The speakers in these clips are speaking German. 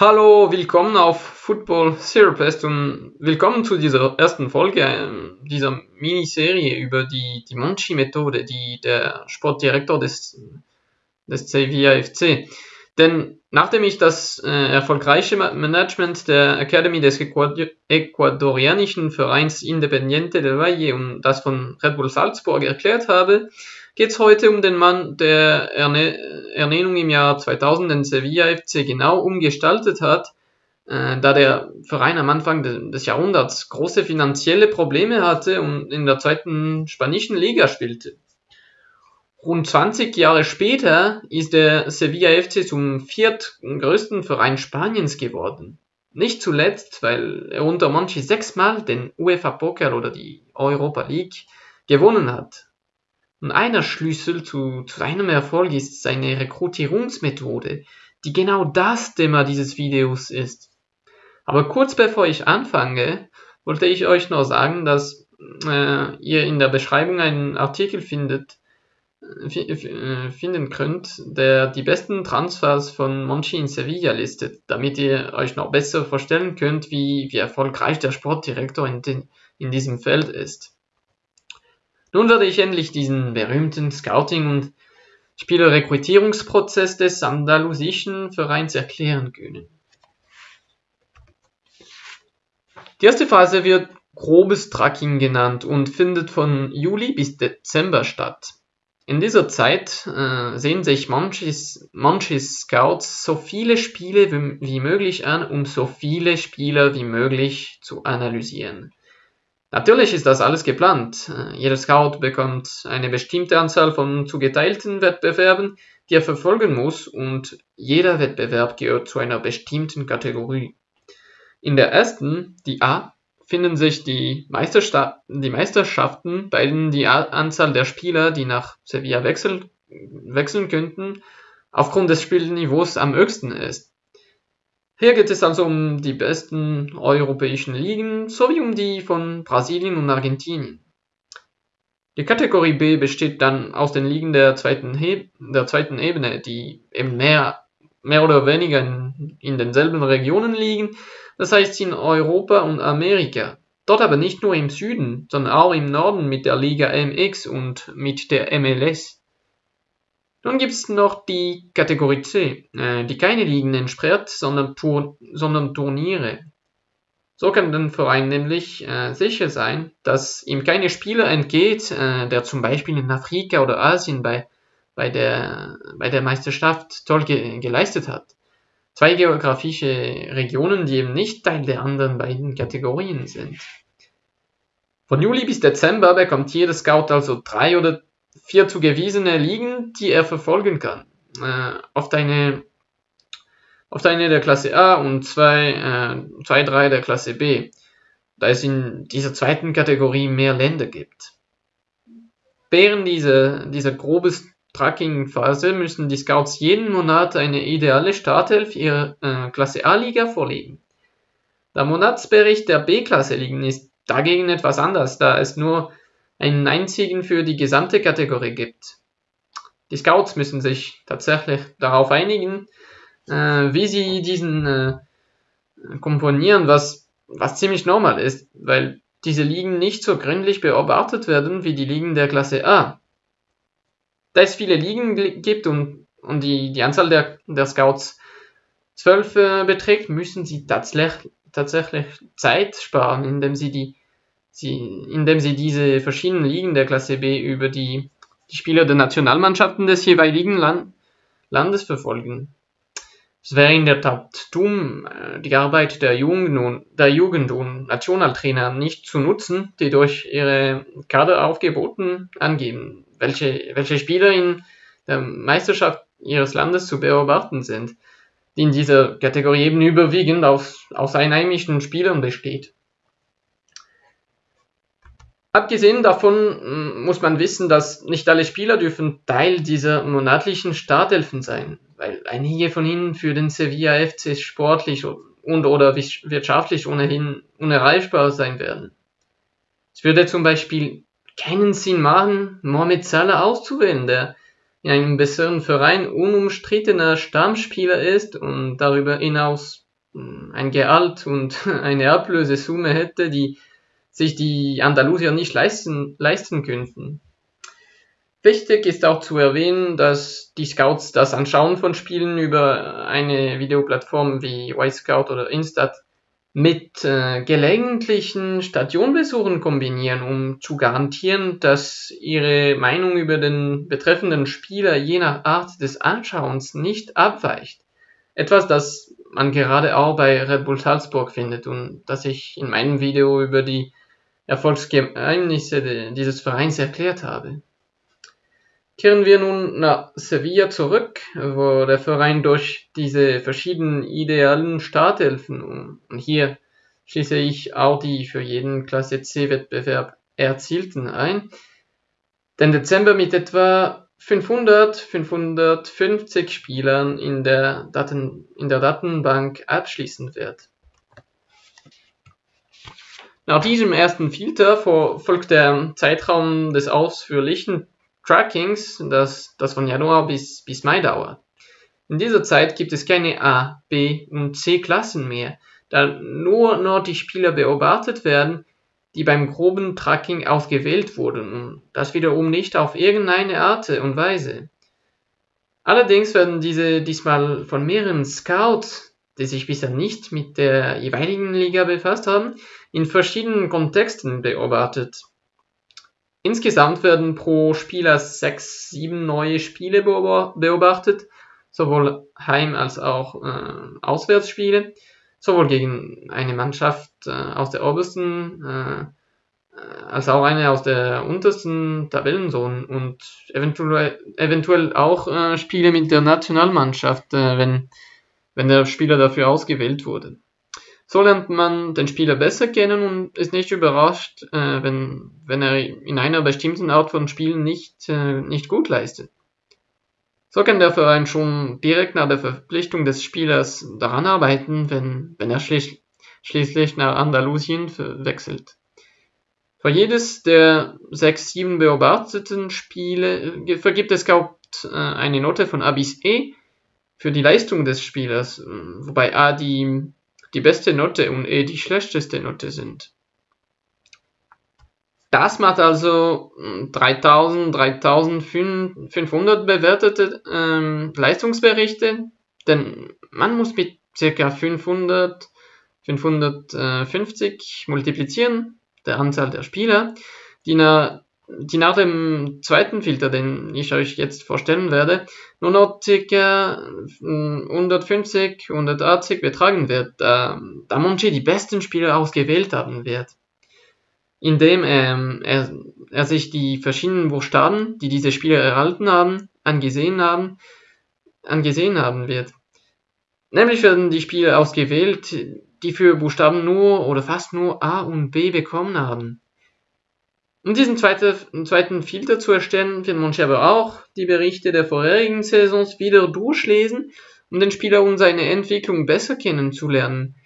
Hallo, willkommen auf Football Therapist und willkommen zu dieser ersten Folge äh, dieser Miniserie über die, die Monchi-Methode, die der Sportdirektor des, des Sevilla. Denn nachdem ich das äh, erfolgreiche Management der Academy des ecuadorianischen Vereins Independiente del Valle und das von Red Bull Salzburg erklärt habe, geht es heute um den Mann, der Erne Ernennung im Jahr 2000 den Sevilla FC genau umgestaltet hat, äh, da der Verein am Anfang de des Jahrhunderts große finanzielle Probleme hatte und in der zweiten spanischen Liga spielte. Rund 20 Jahre später ist der Sevilla FC zum viertgrößten Verein Spaniens geworden. Nicht zuletzt, weil er unter Monchi sechsmal den UEFA Pokal oder die Europa League gewonnen hat. Und einer Schlüssel zu, zu seinem Erfolg ist seine Rekrutierungsmethode, die genau das Thema dieses Videos ist. Aber kurz bevor ich anfange, wollte ich euch noch sagen, dass äh, ihr in der Beschreibung einen Artikel findet, äh, äh, finden könnt, der die besten Transfers von Monchi in Sevilla listet, damit ihr euch noch besser vorstellen könnt, wie, wie erfolgreich der Sportdirektor in, den, in diesem Feld ist. Nun werde ich endlich diesen berühmten Scouting- und Spielerrekrutierungsprozess des andalusischen Vereins erklären können. Die erste Phase wird grobes Tracking genannt und findet von Juli bis Dezember statt. In dieser Zeit äh, sehen sich manches, manches Scouts so viele Spiele wie, wie möglich an, um so viele Spieler wie möglich zu analysieren. Natürlich ist das alles geplant. Äh, jeder Scout bekommt eine bestimmte Anzahl von zugeteilten Wettbewerben, die er verfolgen muss, und jeder Wettbewerb gehört zu einer bestimmten Kategorie. In der ersten, die A, finden sich die, Meistersta die Meisterschaften, bei denen die Anzahl der Spieler, die nach Sevilla wechseln, wechseln könnten, aufgrund des Spielniveaus am höchsten ist. Hier geht es also um die besten europäischen Ligen sowie um die von Brasilien und Argentinien. Die Kategorie B besteht dann aus den Ligen der zweiten, He der zweiten Ebene, die eben mehr, mehr oder weniger in, in denselben Regionen liegen, das heißt in Europa und Amerika. Dort aber nicht nur im Süden, sondern auch im Norden mit der Liga MX und mit der MLS. Nun gibt es noch die Kategorie C, äh, die keine Ligen entspricht, sondern, Tur sondern Turniere. So kann der Verein nämlich äh, sicher sein, dass ihm keine Spieler entgeht, äh, der zum Beispiel in Afrika oder Asien bei, bei, der, bei der Meisterschaft toll ge geleistet hat. Zwei geografische Regionen, die eben nicht Teil der anderen beiden Kategorien sind. Von Juli bis Dezember bekommt jeder Scout also drei oder vier zugewiesene Ligen, die er verfolgen kann. Äh, oft, eine, oft eine der Klasse A und zwei, äh, zwei, drei der Klasse B, da es in dieser zweiten Kategorie mehr Länder gibt. Während dieser, dieser grobes Tracking-Phase müssen die Scouts jeden Monat eine ideale Startelf ihrer äh, Klasse A-Liga vorlegen. Der Monatsbericht der B-Klasse-Ligen ist dagegen etwas anders, da es nur einen einzigen für die gesamte Kategorie gibt. Die Scouts müssen sich tatsächlich darauf einigen, äh, wie sie diesen äh, komponieren, was, was ziemlich normal ist, weil diese Ligen nicht so gründlich beobachtet werden wie die Ligen der Klasse A. Da es viele Ligen gibt und, und die, die Anzahl der, der Scouts zwölf äh, beträgt, müssen sie tatsächlich, tatsächlich Zeit sparen, indem sie die sie, indem sie diese verschiedenen Ligen der Klasse B über die, die Spieler der Nationalmannschaften des jeweiligen Land, Landes verfolgen. Es wäre in der Tat dumm, äh, die Arbeit der Jugend und, der Jugend und Nationaltrainer nicht zu nutzen, die durch ihre Kaderaufgeboten angeben, welche, welche Spieler in der Meisterschaft ihres Landes zu beobachten sind, die in dieser Kategorie eben überwiegend aus, aus einheimischen Spielern besteht. Abgesehen davon hm, muss man wissen, dass nicht alle Spieler dürfen Teil dieser monatlichen Startelfen sein, weil einige von ihnen für den Sevilla FC sportlich und oder wirtschaftlich ohnehin unerreichbar sein werden. Es würde zum Beispiel keinen Sinn machen, Mohamed Salah auszuwählen, der in einem besseren Verein unumstrittener Stammspieler ist und darüber hinaus ein Gehalt und eine Ablösesumme hätte, die sich die Andalusier nicht leisten, leisten könnten. Wichtig ist auch zu erwähnen, dass die Scouts das Anschauen von Spielen über eine Videoplattform wie Y-Scout oder Instat mit äh, gelegentlichen Stadionbesuchen kombinieren, um zu garantieren, dass ihre Meinung über den betreffenden Spieler je nach Art des Anschauens nicht abweicht. Etwas, das man gerade auch bei Red Bull Salzburg findet und das ich in meinem Video über die Erfolgsgeheimnisse dieses Vereins erklärt habe. Kehren wir nun nach Sevilla zurück, wo der Verein durch diese verschiedenen idealen Startelfen und hier schließe ich auch die für jeden Klasse C-Wettbewerb erzielten ein, den Dezember mit etwa 500, 550 Spielern in der, Daten, in der Datenbank abschließen wird. Nach diesem ersten Filter folgt der Zeitraum des ausführlichen Trackings, das, das von Januar bis, bis Mai dauert. In dieser Zeit gibt es keine A, B und C Klassen mehr, da nur noch die Spieler beobachtet werden, die beim groben Tracking ausgewählt wurden und das wiederum nicht auf irgendeine Art und Weise. Allerdings werden diese diesmal von mehreren Scouts, die sich bisher nicht mit der jeweiligen Liga befasst haben, in verschiedenen Kontexten beobachtet. Insgesamt werden pro Spieler sechs, sieben neue Spiele beobachtet, sowohl Heim- als auch äh, Auswärtsspiele, sowohl gegen eine Mannschaft äh, aus der obersten äh, als auch eine aus der untersten Tabellenzone und eventuell, eventuell auch äh, Spiele mit der Nationalmannschaft, äh, wenn, wenn der Spieler dafür ausgewählt wurde. So lernt man den Spieler besser kennen und ist nicht überrascht, äh, wenn, wenn er in einer bestimmten Art von Spielen nicht, äh, nicht gut leistet. So kann der Verein schon direkt nach der Verpflichtung des Spielers daran arbeiten, wenn, wenn er schlicht, schließlich nach Andalusien wechselt. Für jedes der sechs, sieben beobachteten Spiele äh, vergibt es Scout äh, eine Note von A bis E für die Leistung des Spielers, wobei A die die beste Note und E die schlechteste Note sind. Das macht also 3000, hm, 3500 bewertete ähm, Leistungsberichte, denn man muss mit ca. 500, 550 multiplizieren, der Anzahl der Spieler, die, na, die nach dem zweiten Filter, den ich euch jetzt vorstellen werde, nur noch ca. 150, 180 betragen wird, da, da Monchi die besten Spieler ausgewählt haben wird. Indem ähm, er, er sich die verschiedenen Buchstaben, die diese Spieler erhalten haben, angesehen haben, angesehen haben wird. Nämlich werden die Spieler ausgewählt, die für Buchstaben nur oder fast nur A und B bekommen haben. Um diesen zweiten, zweiten Filter zu erstellen, wird man aber auch die Berichte der vorherigen Saisons wieder durchlesen, um den Spieler und seine Entwicklung besser kennenzulernen,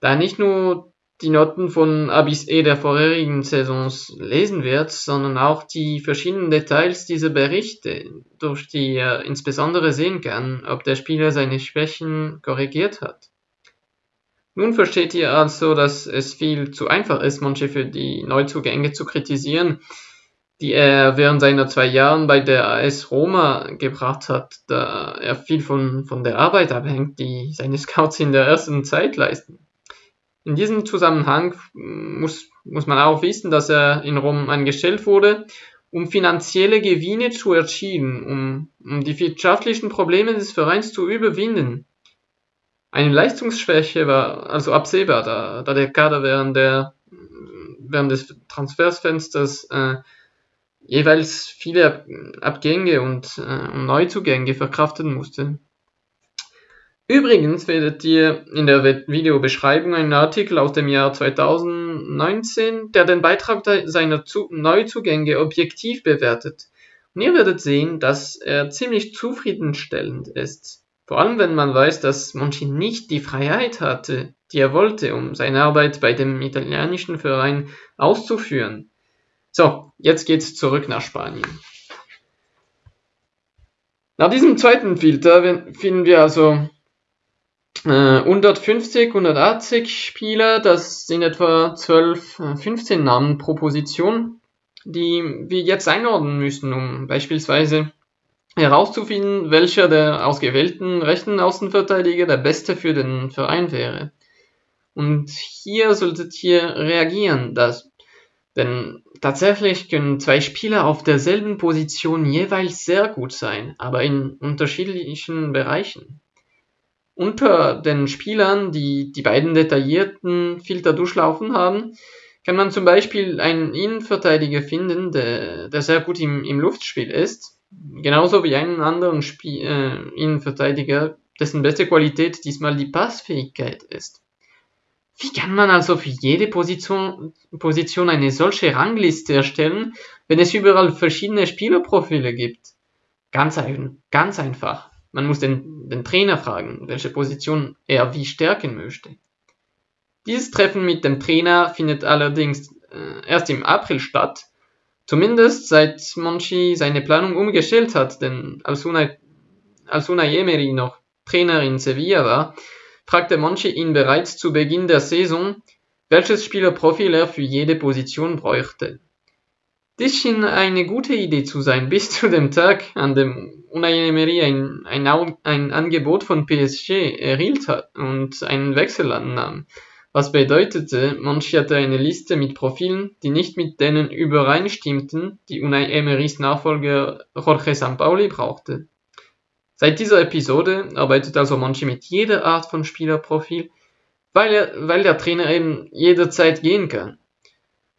da er nicht nur die Noten von A bis E der vorherigen Saisons lesen wird, sondern auch die verschiedenen Details dieser Berichte, durch die er insbesondere sehen kann, ob der Spieler seine Schwächen korrigiert hat. Nun versteht ihr also, dass es viel zu einfach ist, manche für die Neuzugänge zu kritisieren, die er während seiner zwei Jahren bei der AS Roma gebracht hat, da er viel von, von der Arbeit abhängt, die seine Scouts in der ersten Zeit leisten. In diesem Zusammenhang muss, muss man auch wissen, dass er in Rom angestellt wurde, um finanzielle Gewinne zu erzielen, um, um die wirtschaftlichen Probleme des Vereins zu überwinden. Eine Leistungsschwäche war also absehbar, da, da der Kader während, der, während des Transfersfensters äh, jeweils viele Abgänge und äh, Neuzugänge verkraften musste. Übrigens werdet ihr in der Videobeschreibung einen Artikel aus dem Jahr 2019, der den Beitrag seiner Neuzugänge objektiv bewertet. Und ihr werdet sehen, dass er ziemlich zufriedenstellend ist. Vor allem wenn man weiß, dass Monchi nicht die Freiheit hatte, die er wollte, um seine Arbeit bei dem italienischen Verein auszuführen. So, jetzt geht's zurück nach Spanien. Nach diesem zweiten Filter finden wir also 150, 180 Spieler, das sind etwa 12, 15 Namen pro Position, die wir jetzt einordnen müssen, um beispielsweise herauszufinden, welcher der ausgewählten rechten Außenverteidiger der beste für den Verein wäre. Und hier solltet ihr reagieren, dass, denn tatsächlich können zwei Spieler auf derselben Position jeweils sehr gut sein, aber in unterschiedlichen Bereichen. Unter den Spielern, die die beiden detaillierten Filter durchlaufen haben, kann man zum Beispiel einen Innenverteidiger finden, der, der sehr gut im, im Luftspiel ist, genauso wie einen anderen Spiel, äh, Innenverteidiger, dessen beste Qualität diesmal die Passfähigkeit ist. Wie kann man also für jede Position, Position eine solche Rangliste erstellen, wenn es überall verschiedene Spielerprofile gibt? Ganz, ein, ganz einfach. Man muss den, den Trainer fragen, welche Position er wie stärken möchte. Dieses Treffen mit dem Trainer findet allerdings äh, erst im April statt, zumindest seit Monchi seine Planung umgestellt hat, denn als Unai, als Unai Emery noch Trainer in Sevilla war, fragte Monchi ihn bereits zu Beginn der Saison, welches Spielerprofil er für jede Position bräuchte. Dies schien eine gute Idee zu sein, bis zu dem Tag, an dem Unai Emery ein, ein, ein Angebot von PSG erhielt hat und einen Wechsel annahm. Was bedeutete, Monchi hatte eine Liste mit Profilen, die nicht mit denen übereinstimmten, die Unai Emerys Nachfolger Jorge Sampaoli brauchte. Seit dieser Episode arbeitet also Monchi mit jeder Art von Spielerprofil, weil, er, weil der Trainer eben jederzeit gehen kann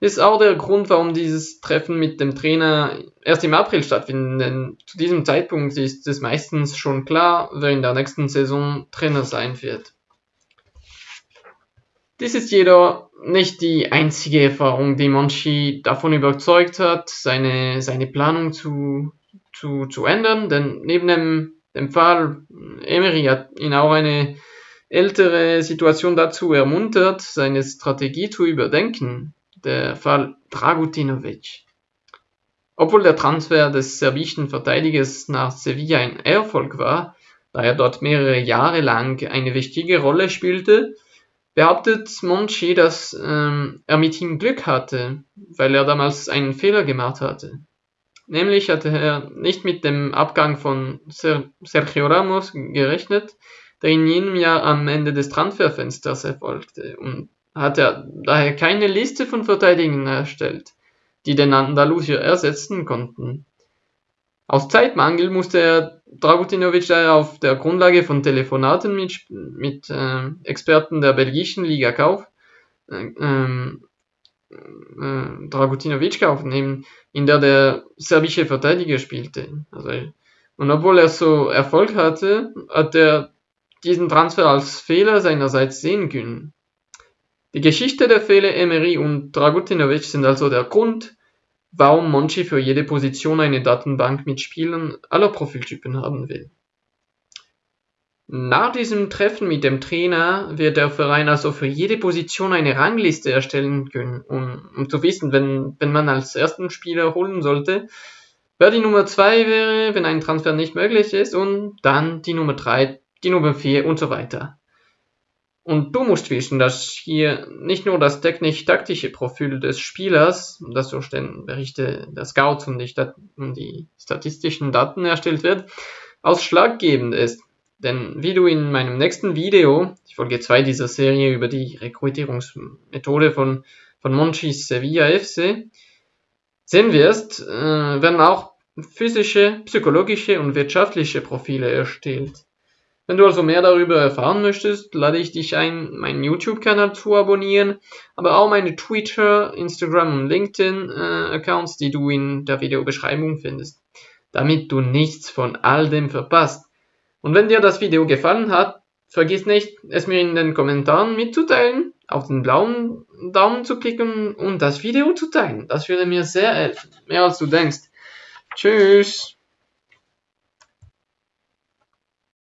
ist auch der Grund, warum dieses Treffen mit dem Trainer erst im April stattfindet. Denn zu diesem Zeitpunkt ist es meistens schon klar, wer in der nächsten Saison Trainer sein wird. Dies ist jedoch nicht die einzige Erfahrung, die Monchi davon überzeugt hat, seine, seine Planung zu, zu, zu ändern, denn neben dem, dem Fall Emery hat ihn auch eine ältere Situation dazu ermuntert, seine Strategie zu überdenken der Fall Dragutinovic. Obwohl der Transfer des serbischen Verteidigers nach Sevilla ein Erfolg war, da er dort mehrere Jahre lang eine wichtige Rolle spielte, behauptet Monchi, dass ähm, er mit ihm Glück hatte, weil er damals einen Fehler gemacht hatte. Nämlich hatte er nicht mit dem Abgang von Ser Sergio Ramos gerechnet, der in jenem Jahr am Ende des Transferfensters erfolgte und hat er daher keine Liste von Verteidigern erstellt, die den Andalusier ersetzen konnten. Aus Zeitmangel musste er Dragutinovic daher auf der Grundlage von Telefonaten mit, mit äh, Experten der belgischen Liga Kauf, äh, ähm, äh, Dragutinovic aufnehmen, in der der serbische Verteidiger spielte. Also, und obwohl er so Erfolg hatte, hat er diesen Transfer als Fehler seinerseits sehen können. Die Geschichte der Fälle Emery und Dragutinovic sind also der Grund, warum Monchi für jede Position eine Datenbank mit Spielern aller Profiltypen haben will. Nach diesem Treffen mit dem Trainer wird der Verein also für jede Position eine Rangliste erstellen können, um, um zu wissen, wenn, wenn man als ersten Spieler holen sollte, wer die Nummer 2 wäre, wenn ein Transfer nicht möglich ist, und dann die Nummer 3, die Nummer 4 und so weiter. Und du musst wissen, dass hier nicht nur das technisch-taktische Profil des Spielers, das durch den Berichte der Scouts und die, statistischen Daten erstellt wird, ausschlaggebend ist. Denn wie du in meinem nächsten Video, die Folge 2 dieser Serie über die Rekrutierungsmethode von, von Monchis Sevilla FC, sehen wirst, äh, werden auch physische, psychologische und wirtschaftliche Profile erstellt. Wenn du also mehr darüber erfahren möchtest, lade ich dich ein, meinen YouTube-Kanal zu abonnieren, aber auch meine Twitter, Instagram und LinkedIn-Accounts, äh, die du in der Videobeschreibung findest, damit du nichts von all dem verpasst. Und wenn dir das Video gefallen hat, vergiss nicht, es mir in den Kommentaren mitzuteilen, auf den blauen Daumen zu klicken und das Video zu teilen. Das würde mir sehr helfen, mehr als du denkst. Tschüss!